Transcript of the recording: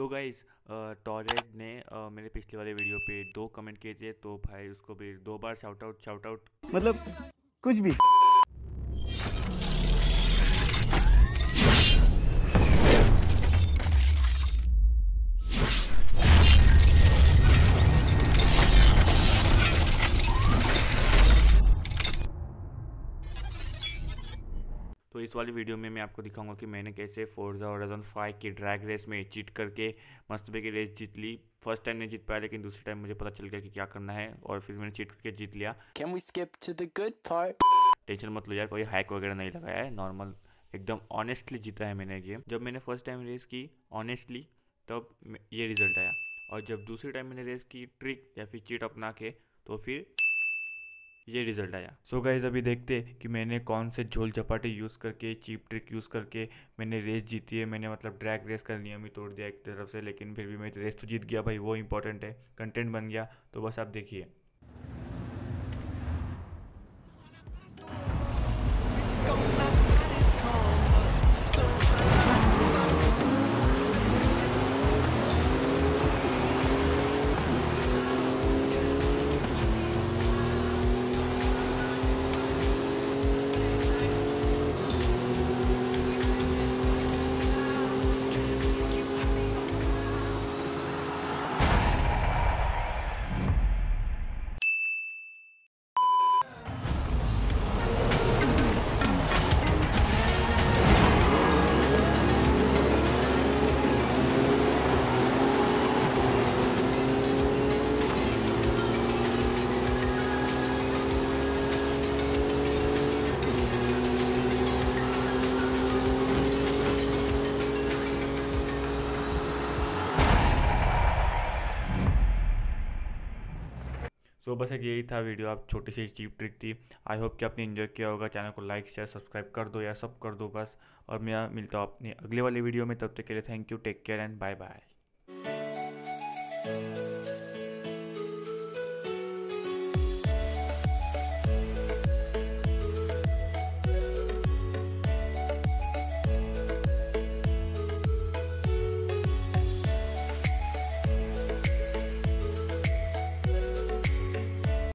तो गाइज़ टॉरेड ने आ, मेरे पिछले वाले वीडियो पे दो कमेंट किए थे तो भाई उसको भी दो बार शाउट आउट शाउट आउट मतलब कुछ भी। तो इस वाली वीडियो में मैं आपको दिखाऊँगा कि मैंने कैसे फोर्जा होराइजन फाइव की ड्रैग रेस में चीट करके मस्त की रेस जीत ली। फ़र्स्ट टाइम नहीं जीत पाया लेकिन दूसरे टाइम मुझे पता चल गया कि क्या करना है और फिर मैंने चीट करके जीत लिया। Can we skip to the good part? Tension मत लो यार कोई हैक वगैरह नहीं लगाया है। नॉर्मल एकदम ऑनेस्टली जीता है मैंने गेम जब मैंने फ़र्स्ट टाइम रेस की ऑनेस्टली तब ये रिज़ल्ट आया। और जब दूसरी टाइम मैंने रेस की ट्रिक या फिर चीट अपना के तो फिर ये रिज़ल्ट आया। सो so गाइज़ अभी देखते कि मैंने कौन से झोल झपाटे यूज़ करके चीप ट्रिक यूज़ करके मैंने रेस जीती है। मैंने मतलब ड्रैग रेस का नियम ही तोड़ दिया एक तरफ़ से, लेकिन फिर भी मैं रेस तो जीत गया भाई, वो इंपॉर्टेंट है। कंटेंट बन गया तो बस आप देखिए। सो बस एक यही था वीडियो आप छोटी सी चीप ट्रिक थी। आई होप कि आपने इन्जॉय किया होगा। चैनल को लाइक शेयर सब्सक्राइब कर दो या सब कर दो बस। और मैं मिलता हूँ अपने अगले वाली वीडियो में। तब तक के लिए thank you take care and bye bye